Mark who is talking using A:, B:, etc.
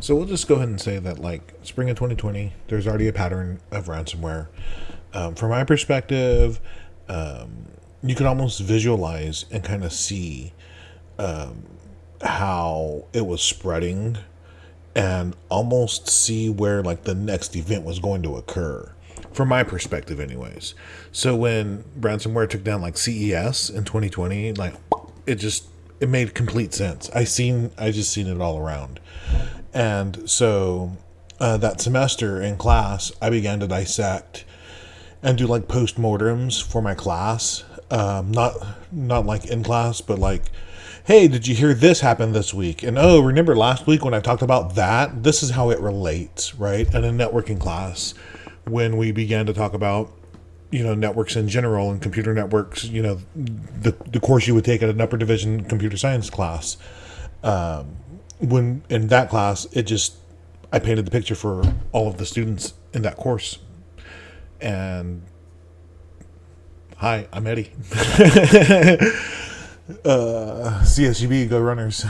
A: So we'll just go ahead and say that, like, spring of 2020, there's already a pattern of ransomware. Um, from my perspective, um, you can almost visualize and kind of see um, how it was spreading and almost see where, like, the next event was going to occur. From my perspective, anyways. So when ransomware took down, like, CES in 2020, like, it just it made complete sense. I seen I just seen it all around. And so uh, that semester in class, I began to dissect and do like postmortems for my class. Um, not not like in class, but like, hey, did you hear this happen this week? And oh, remember last week when I talked about that? This is how it relates, right? And in networking class, when we began to talk about you know networks in general and computer networks you know the, the course you would take at an upper division computer science class um, when in that class it just i painted the picture for all of the students in that course. And hi i'm eddie. Uh, csub go runners